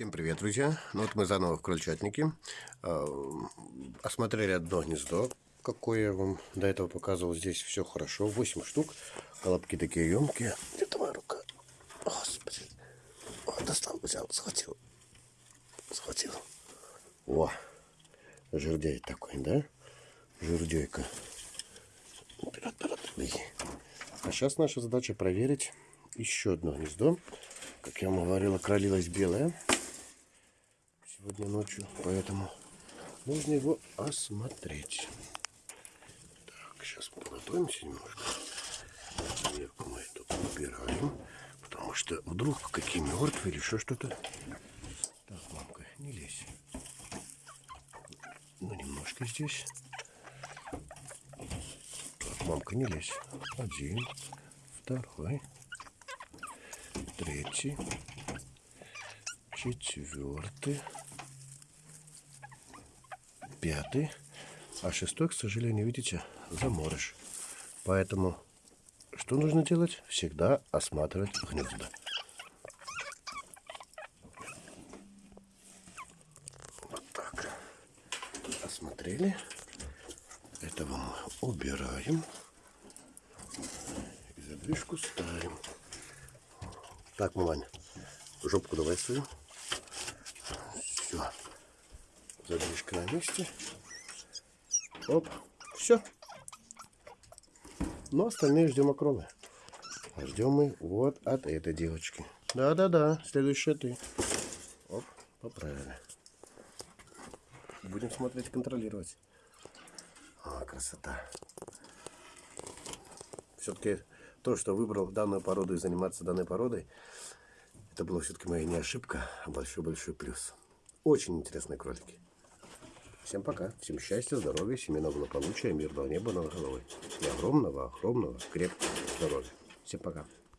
Всем привет, друзья! Ну вот мы заново в крольчатнике. Э, осмотрели одно гнездо, какое я вам до этого показывал. Здесь все хорошо. 8 штук. Колобки такие емкие. Это моя рука. Господи. О, достал, взял, схватил. Схватил. О, жердяй такой, да? Жердейка. Вперед, вперед, беги. А сейчас наша задача проверить еще одно гнездо. Как я вам говорила, кролилась белая сегодня ночью, поэтому нужно его осмотреть. Так, сейчас подготовимся немножко. Сверху мы это убираем, потому что вдруг какие мертвые или еще что-то. Так, мамка, не лезь. Ну, немножко здесь. Так, мамка, не лезь. Один, второй, третий, четвертый пятый, а шестой, к сожалению, видите, заморыш. Поэтому что нужно делать? Всегда осматривать гнезда. Вот так. Осмотрели. Этого мы убираем. И задвижку ставим. Так, Мулань, жопку давай свою. Все задвижка на месте. Оп, все. Но остальные ждем окромы. Ждем мы вот от этой девочки. Да-да-да, следующая ты. Оп, поправили. Будем смотреть, контролировать. А, красота. Все-таки то, что выбрал данную породу и заниматься данной породой, это была все-таки моя не ошибка, а большой-большой плюс. Очень интересные кролики. Всем пока. Всем счастья, здоровья, семейного благополучия, мирного неба над головой. И огромного, огромного, крепкого здоровья. Всем пока.